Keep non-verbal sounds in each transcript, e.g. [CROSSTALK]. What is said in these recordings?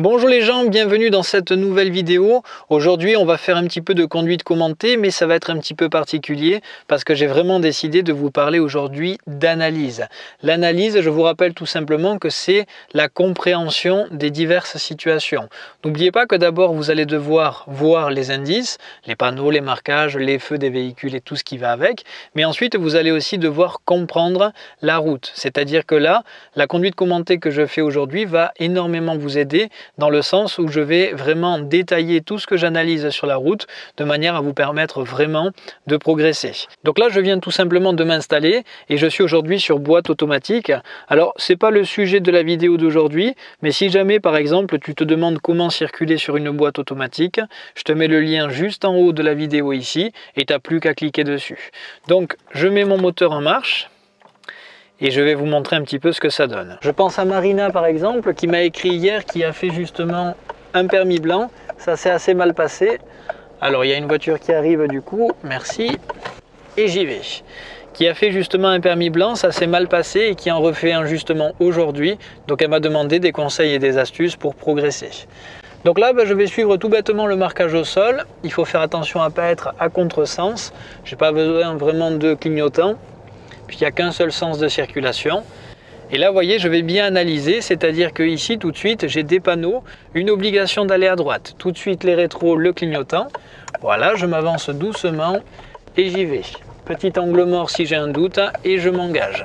Bonjour les gens, bienvenue dans cette nouvelle vidéo. Aujourd'hui, on va faire un petit peu de conduite commentée, mais ça va être un petit peu particulier parce que j'ai vraiment décidé de vous parler aujourd'hui d'analyse. L'analyse, je vous rappelle tout simplement que c'est la compréhension des diverses situations. N'oubliez pas que d'abord, vous allez devoir voir les indices, les panneaux, les marquages, les feux des véhicules et tout ce qui va avec, mais ensuite, vous allez aussi devoir comprendre la route. C'est-à-dire que là, la conduite commentée que je fais aujourd'hui va énormément vous aider dans le sens où je vais vraiment détailler tout ce que j'analyse sur la route de manière à vous permettre vraiment de progresser. Donc là, je viens tout simplement de m'installer et je suis aujourd'hui sur boîte automatique. Alors, c'est pas le sujet de la vidéo d'aujourd'hui, mais si jamais, par exemple, tu te demandes comment circuler sur une boîte automatique, je te mets le lien juste en haut de la vidéo ici et tu n'as plus qu'à cliquer dessus. Donc, je mets mon moteur en marche et je vais vous montrer un petit peu ce que ça donne. Je pense à Marina par exemple qui m'a écrit hier qui a fait justement un permis blanc. Ça s'est assez mal passé. Alors il y a une voiture qui arrive du coup, merci, et j'y vais. Qui a fait justement un permis blanc, ça s'est mal passé et qui en refait un justement aujourd'hui. Donc elle m'a demandé des conseils et des astuces pour progresser. Donc là, ben, je vais suivre tout bêtement le marquage au sol. Il faut faire attention à ne pas être à contresens. Je n'ai pas besoin vraiment de clignotant puisqu'il n'y a qu'un seul sens de circulation. Et là, vous voyez, je vais bien analyser, c'est-à-dire que ici, tout de suite, j'ai des panneaux, une obligation d'aller à droite. Tout de suite, les rétros, le clignotant. Voilà, je m'avance doucement et j'y vais. Petit angle mort si j'ai un doute et je m'engage.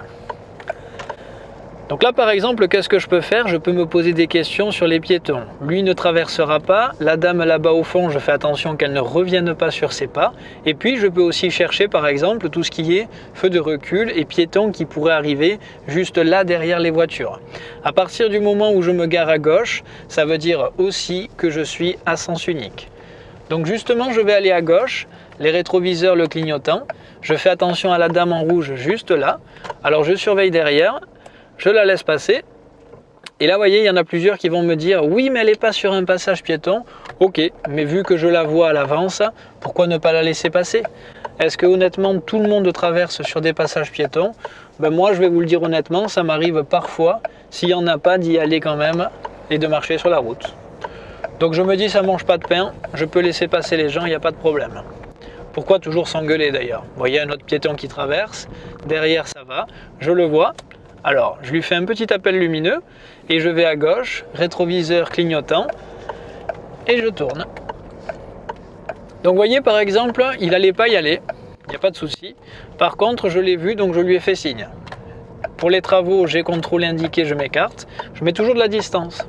Donc là, par exemple, qu'est-ce que je peux faire? Je peux me poser des questions sur les piétons. Lui ne traversera pas. La dame là-bas au fond, je fais attention qu'elle ne revienne pas sur ses pas. Et puis, je peux aussi chercher, par exemple, tout ce qui est feu de recul et piétons qui pourraient arriver juste là derrière les voitures. À partir du moment où je me gare à gauche, ça veut dire aussi que je suis à sens unique. Donc justement, je vais aller à gauche, les rétroviseurs le clignotant. Je fais attention à la dame en rouge juste là. Alors je surveille derrière je la laisse passer. Et là, vous voyez, il y en a plusieurs qui vont me dire « Oui, mais elle n'est pas sur un passage piéton. » Ok, mais vu que je la vois à l'avance, pourquoi ne pas la laisser passer? Est-ce que honnêtement, tout le monde traverse sur des passages piétons? Ben Moi, je vais vous le dire honnêtement, ça m'arrive parfois, s'il n'y en a pas, d'y aller quand même et de marcher sur la route. Donc je me dis, ça ne mange pas de pain, je peux laisser passer les gens, il n'y a pas de problème. Pourquoi toujours s'engueuler d'ailleurs? Vous voyez un autre piéton qui traverse, derrière ça va, je le vois, alors, je lui fais un petit appel lumineux et je vais à gauche, rétroviseur clignotant, et je tourne. Donc vous voyez par exemple, il n'allait pas y aller, il n'y a pas de souci. Par contre, je l'ai vu, donc je lui ai fait signe. Pour les travaux, j'ai contrôlé indiqué, je m'écarte. Je mets toujours de la distance.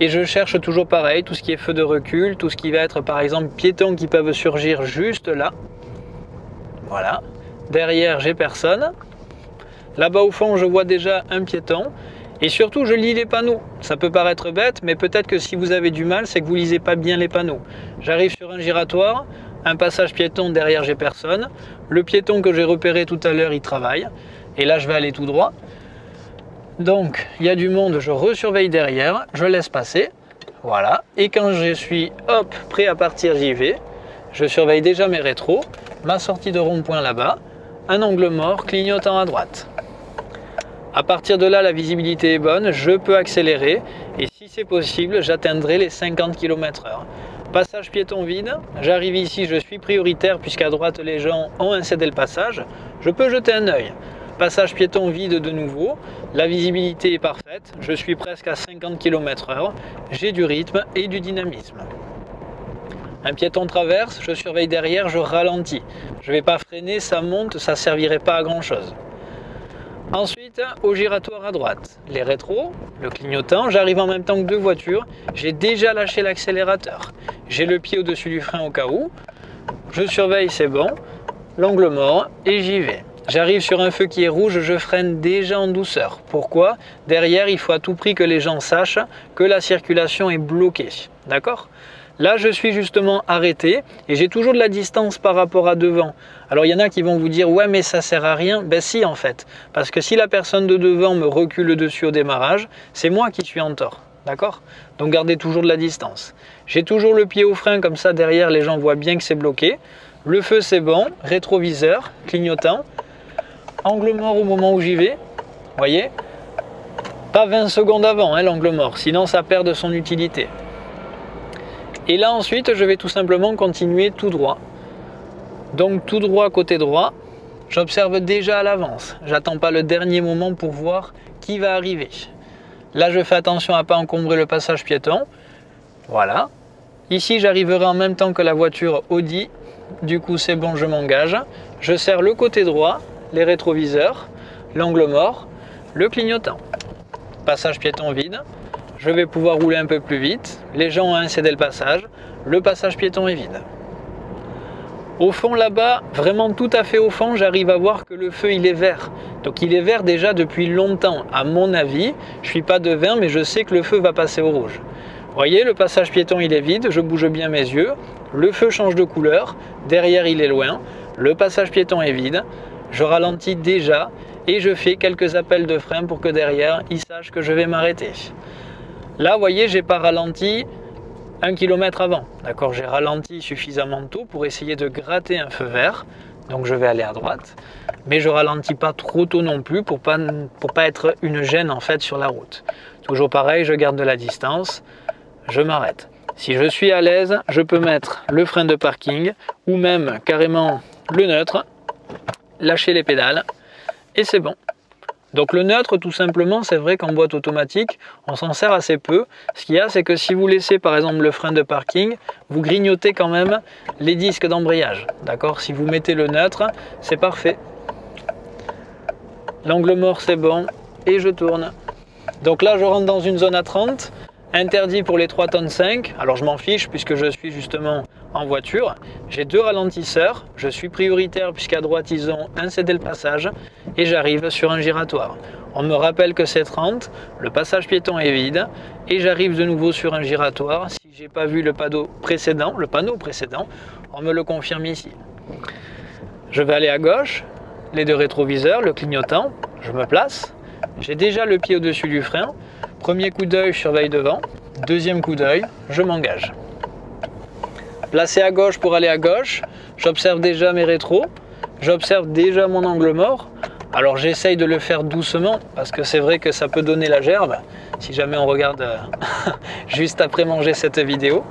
Et je cherche toujours pareil, tout ce qui est feu de recul, tout ce qui va être par exemple piétons qui peuvent surgir juste là. Voilà. Derrière, j'ai personne. Là-bas au fond, je vois déjà un piéton. Et surtout, je lis les panneaux. Ça peut paraître bête, mais peut-être que si vous avez du mal, c'est que vous lisez pas bien les panneaux. J'arrive sur un giratoire, un passage piéton, derrière j'ai personne. Le piéton que j'ai repéré tout à l'heure, il travaille. Et là, je vais aller tout droit. Donc, il y a du monde, je resurveille derrière, je laisse passer. Voilà. Et quand je suis, hop, prêt à partir, j'y vais. Je surveille déjà mes rétros, ma sortie de rond-point là-bas, un angle mort clignotant à droite. À partir de là, la visibilité est bonne, je peux accélérer et si c'est possible, j'atteindrai les 50 km h Passage piéton vide, j'arrive ici, je suis prioritaire puisqu'à droite les gens ont un cédé le passage, je peux jeter un œil. Passage piéton vide de nouveau, la visibilité est parfaite, je suis presque à 50 km h j'ai du rythme et du dynamisme. Un piéton traverse, je surveille derrière, je ralentis. Je ne vais pas freiner, ça monte, ça ne servirait pas à grand chose. Au giratoire à droite, les rétros, le clignotant, j'arrive en même temps que deux voitures, j'ai déjà lâché l'accélérateur. J'ai le pied au-dessus du frein au cas où, je surveille, c'est bon, l'angle mort et j'y vais. J'arrive sur un feu qui est rouge, je freine déjà en douceur. Pourquoi? Derrière, il faut à tout prix que les gens sachent que la circulation est bloquée. D'accord? Là, je suis justement arrêté et j'ai toujours de la distance par rapport à devant. Alors, il y en a qui vont vous dire « Ouais, mais ça sert à rien ». Ben si, en fait. Parce que si la personne de devant me recule dessus au démarrage, c'est moi qui suis en tort. D'accord? Donc, gardez toujours de la distance. J'ai toujours le pied au frein, comme ça, derrière, les gens voient bien que c'est bloqué. Le feu, c'est bon. Rétroviseur, clignotant. Angle mort au moment où j'y vais. voyez? Pas 20 secondes avant hein, l'angle mort, sinon ça perd de son utilité. Et là ensuite, je vais tout simplement continuer tout droit. Donc tout droit côté droit, j'observe déjà à l'avance. J'attends pas le dernier moment pour voir qui va arriver. Là, je fais attention à pas encombrer le passage piéton. Voilà. Ici, j'arriverai en même temps que la voiture Audi. Du coup, c'est bon, je m'engage. Je serre le côté droit, les rétroviseurs, l'angle mort, le clignotant. Passage piéton vide. Je vais pouvoir rouler un peu plus vite. Les gens ont incédé le passage. Le passage piéton est vide. Au fond là-bas, vraiment tout à fait au fond, j'arrive à voir que le feu il est vert. Donc il est vert déjà depuis longtemps. À mon avis, je suis pas devin, mais je sais que le feu va passer au rouge. Vous voyez, le passage piéton il est vide, je bouge bien mes yeux. Le feu change de couleur, derrière il est loin. Le passage piéton est vide. Je ralentis déjà et je fais quelques appels de frein pour que derrière il sache que je vais m'arrêter. Là, vous voyez, j'ai pas ralenti un kilomètre avant. D'accord, j'ai ralenti suffisamment tôt pour essayer de gratter un feu vert. Donc je vais aller à droite, mais je ralentis pas trop tôt non plus pour pas pas être une gêne en fait sur la route. Toujours pareil, je garde de la distance, je m'arrête. Si je suis à l'aise, je peux mettre le frein de parking ou même carrément le neutre, lâcher les pédales et c'est bon. Donc le neutre, tout simplement, c'est vrai qu'en boîte automatique, on s'en sert assez peu. Ce qu'il y a, c'est que si vous laissez par exemple le frein de parking, vous grignotez quand même les disques d'embrayage. D'accord? Si vous mettez le neutre, c'est parfait. L'angle mort, c'est bon. Et je tourne. Donc là, je rentre dans une zone à 30 interdit pour les 3 tonnes 5. Alors je m'en fiche puisque je suis justement en voiture. J'ai deux ralentisseurs. Je suis prioritaire puisqu'à droite ils ont un cédé le passage et j'arrive sur un giratoire. On me rappelle que c'est 30, le passage piéton est vide et j'arrive de nouveau sur un giratoire. Si j'ai pas vu le panneau précédent, le panneau précédent, on me le confirme ici. Je vais aller à gauche, les deux rétroviseurs, le clignotant, je me place. J'ai déjà le pied au-dessus du frein. Premier coup d'œil, je surveille devant. Deuxième coup d'œil, je m'engage. Placé à gauche pour aller à gauche, j'observe déjà mes rétros, j'observe déjà mon angle mort. Alors j'essaye de le faire doucement parce que c'est vrai que ça peut donner la gerbe si jamais on regarde euh, [LAUGHS] juste après manger cette vidéo.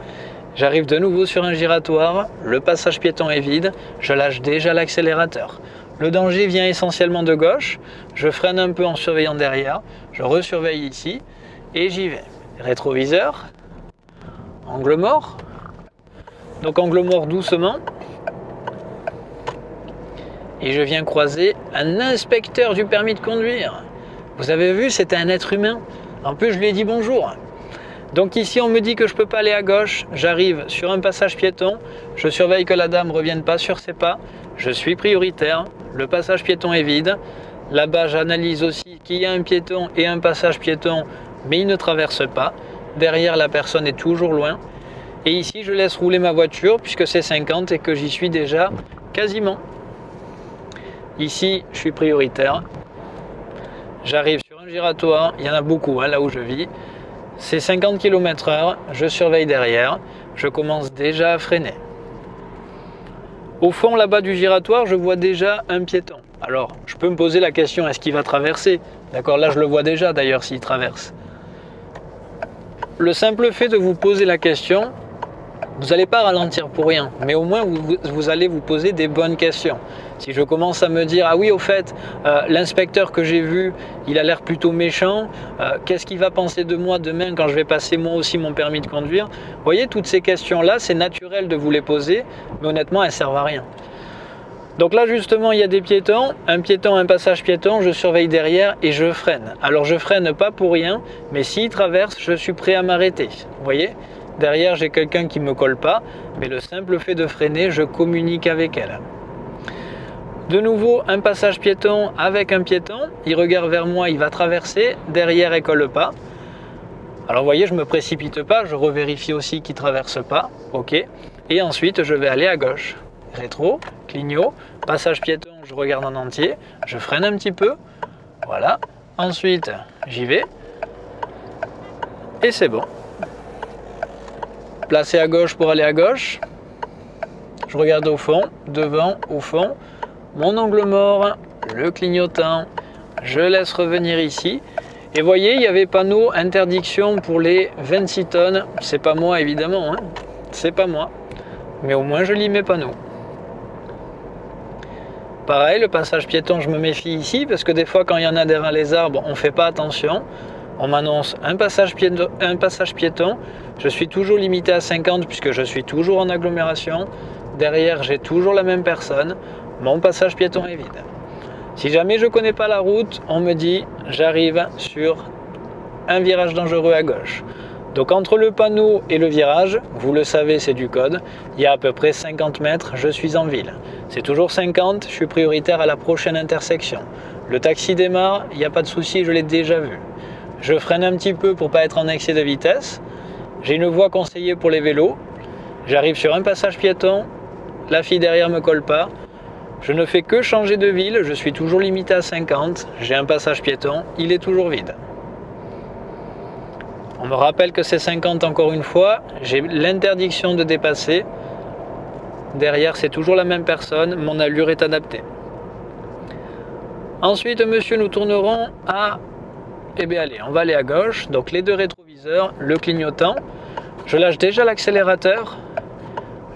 J'arrive de nouveau sur un giratoire, le passage piéton est vide, je lâche déjà l'accélérateur. Le danger vient essentiellement de gauche, je freine un peu en surveillant derrière, je resurveille ici, et j'y vais. Rétroviseur, angle mort. Donc angle mort doucement. Et je viens croiser un inspecteur du permis de conduire. Vous avez vu, c'était un être humain. En plus, je lui ai dit bonjour. Donc ici, on me dit que je ne peux pas aller à gauche. J'arrive sur un passage piéton. Je surveille que la dame ne revienne pas sur ses pas. Je suis prioritaire. Le passage piéton est vide. Là-bas, j'analyse aussi qu'il y a un piéton et un passage piéton mais il ne traverse pas. Derrière, la personne est toujours loin. Et ici, je laisse rouler ma voiture puisque c'est 50 et que j'y suis déjà quasiment. Ici, je suis prioritaire. J'arrive sur un giratoire, il y en a beaucoup hein, là où je vis. C'est 50 km h je surveille derrière, je commence déjà à freiner. Au fond là-bas du giratoire, je vois déjà un piéton. Alors, je peux me poser la question, est-ce qu'il va traverser? D'accord, là je le vois déjà d'ailleurs s'il traverse le simple fait de vous poser la question, vous n'allez pas ralentir pour rien, mais au moins vous, allez vous poser des bonnes questions. Si je commence à me dire, ah oui, au fait, euh, l'inspecteur que j'ai vu, il a l'air plutôt méchant, euh, qu'est-ce qu'il va penser de moi demain quand je vais passer moi aussi mon permis de conduire? Vous voyez, toutes ces questions-là, c'est naturel de vous les poser, mais honnêtement, elles ne servent à rien. Donc là justement il y a des piétons, un piéton, un passage piéton, je surveille derrière et je freine. Alors je freine pas pour rien, mais s'il traverse, je suis prêt à m'arrêter. Vous voyez? Derrière j'ai quelqu'un qui me colle pas, mais le simple fait de freiner, je communique avec elle. De nouveau un passage piéton avec un piéton, il regarde vers moi, il va traverser, derrière elle colle pas. Alors vous voyez, je me précipite pas, je revérifie aussi qu'il traverse pas, ok. Et ensuite je vais aller à gauche. Rétro, clignot, passage piéton, je regarde en entier, je freine un petit peu, voilà. Ensuite, j'y vais, et c'est bon. Placé à gauche pour aller à gauche, je regarde au fond, devant, au fond, mon angle mort, le clignotant, je laisse revenir ici, Et voyez, il y avait panneau interdiction pour les 26 tonnes. C'est pas moi évidemment, hein. c'est pas moi. Mais au moins je lis mes panneaux. Pareil, le passage piéton, je me méfie ici parce que des fois quand il y en a derrière les arbres, on ne fait pas attention. On m'annonce un, passage piéton, un passage piéton. Je suis toujours limité à 50 puisque je suis toujours en agglomération. Derrière, j'ai toujours la même personne. Mon passage piéton est vide. Si jamais je ne connais pas la route, on me dit j'arrive sur un virage dangereux à gauche. Donc entre le panneau et le virage, vous le savez c'est du code, il y a à peu près 50 mètres, je suis en ville. C'est toujours 50, je suis prioritaire à la prochaine intersection. Le taxi démarre, il n'y a pas de souci, je l'ai déjà vu. Je freine un petit peu pour pas être en excès de vitesse. J'ai une voie conseillée pour les vélos. J'arrive sur un passage piéton, la fille derrière me colle pas, je ne fais que changer de ville, je suis toujours limité à 50, j'ai un passage piéton, il est toujours vide. On me rappelle que c'est 50 encore une fois, j'ai l'interdiction de dépasser. Derrière, c'est toujours la même personne, mon allure est adaptée. Ensuite, monsieur, nous tournerons à... Eh bien, allez, on va aller à gauche. Donc, les deux rétroviseurs, le clignotant. Je lâche déjà l'accélérateur.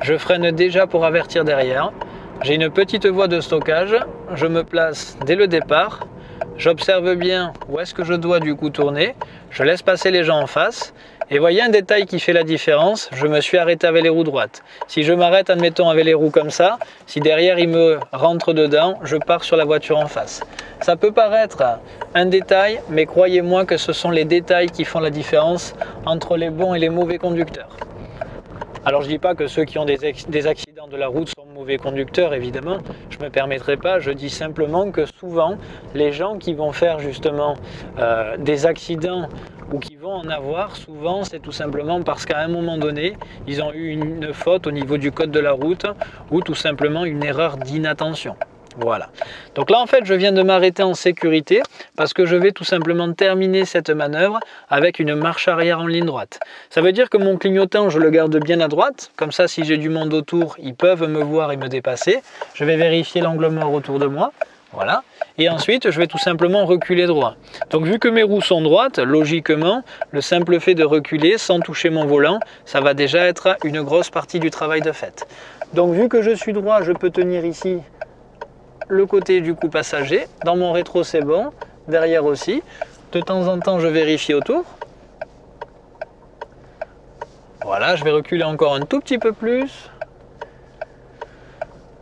Je freine déjà pour avertir derrière. J'ai une petite voie de stockage, je me place dès le départ, j'observe bien où est-ce que je dois du coup tourner, je laisse passer les gens en face, et voyez un détail qui fait la différence, je me suis arrêté avec les roues droites. Si je m'arrête, admettons, avec les roues comme ça, si derrière il me rentre dedans, je pars sur la voiture en face. Ça peut paraître un détail, mais croyez-moi que ce sont les détails qui font la différence entre les bons et les mauvais conducteurs. Alors je ne dis pas que ceux qui ont des, accidents de la route sont mauvais conducteurs, évidemment, je ne me permettrai pas, je dis simplement que souvent, les gens qui vont faire justement euh, des accidents ou qui vont en avoir, souvent c'est tout simplement parce qu'à un moment donné, ils ont eu une faute au niveau du code de la route ou tout simplement une erreur d'inattention. Voilà. Donc là, en fait, je viens de m'arrêter en sécurité parce que je vais tout simplement terminer cette manœuvre avec une marche arrière en ligne droite. Ça veut dire que mon clignotant, je le garde bien à droite. Comme ça, si j'ai du monde autour, ils peuvent me voir et me dépasser. Je vais vérifier l'angle mort autour de moi. Voilà. Et ensuite, je vais tout simplement reculer droit. Donc, vu que mes roues sont droites, logiquement, le simple fait de reculer sans toucher mon volant, ça va déjà être une grosse partie du travail de fait. Donc, vu que je suis droit, je peux tenir ici le côté du coup passager. Dans mon rétro, c'est bon. Derrière aussi. De temps en temps, je vérifie autour. Voilà, je vais reculer encore un tout petit peu plus.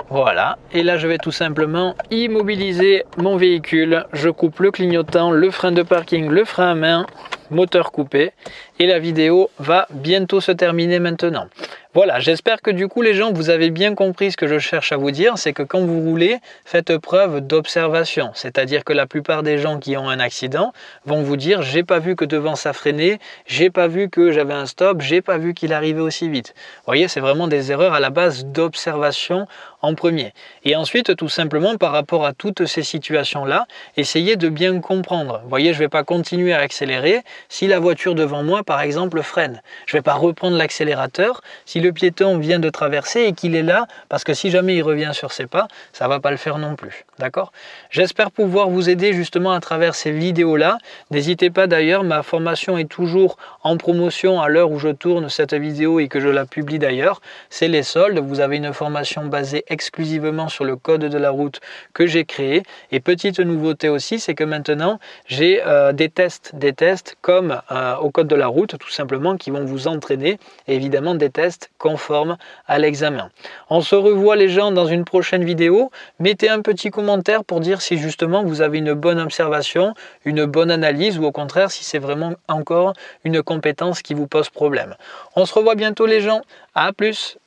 Voilà, et là je vais tout simplement immobiliser mon véhicule. Je coupe le clignotant, le frein de parking, le frein à main, moteur coupé. Et la vidéo va bientôt se terminer maintenant. Voilà, j'espère que du coup les gens, vous avez bien compris ce que je cherche à vous dire, c'est que quand vous roulez, faites preuve d'observation. C'est-à-dire que la plupart des gens qui ont un accident vont vous dire « j'ai pas vu que devant ça freinait, j'ai pas vu que j'avais un stop, j'ai pas vu qu'il arrivait aussi vite ». Vous voyez, c'est vraiment des erreurs à la base d'observation en premier. Et ensuite, tout simplement, par rapport à toutes ces situations-là, essayez de bien comprendre. Vous voyez, je ne vais pas continuer à accélérer si la voiture devant moi, par exemple, freine. Je ne vais pas reprendre l'accélérateur si le piéton vient de traverser et qu'il est là, parce que si jamais il revient sur ses pas, ça va pas le faire non plus. D'accord? J'espère pouvoir vous aider justement à travers ces vidéos-là. N'hésitez pas d'ailleurs, ma formation est toujours en promotion à l'heure où je tourne cette vidéo et que je la publie d'ailleurs. C'est les soldes. Vous avez une formation basée exclusivement sur le code de la route que j'ai créé. Et petite nouveauté aussi, c'est que maintenant, j'ai euh, des tests, des tests comme euh, au code de la route, tout simplement, qui vont vous entraîner. Évidemment, des tests conforme à l'examen. On se revoit les gens dans une prochaine vidéo. Mettez un petit commentaire pour dire si justement vous avez une bonne observation, une bonne analyse ou au contraire si c'est vraiment encore une compétence qui vous pose problème. On se revoit bientôt les gens. À plus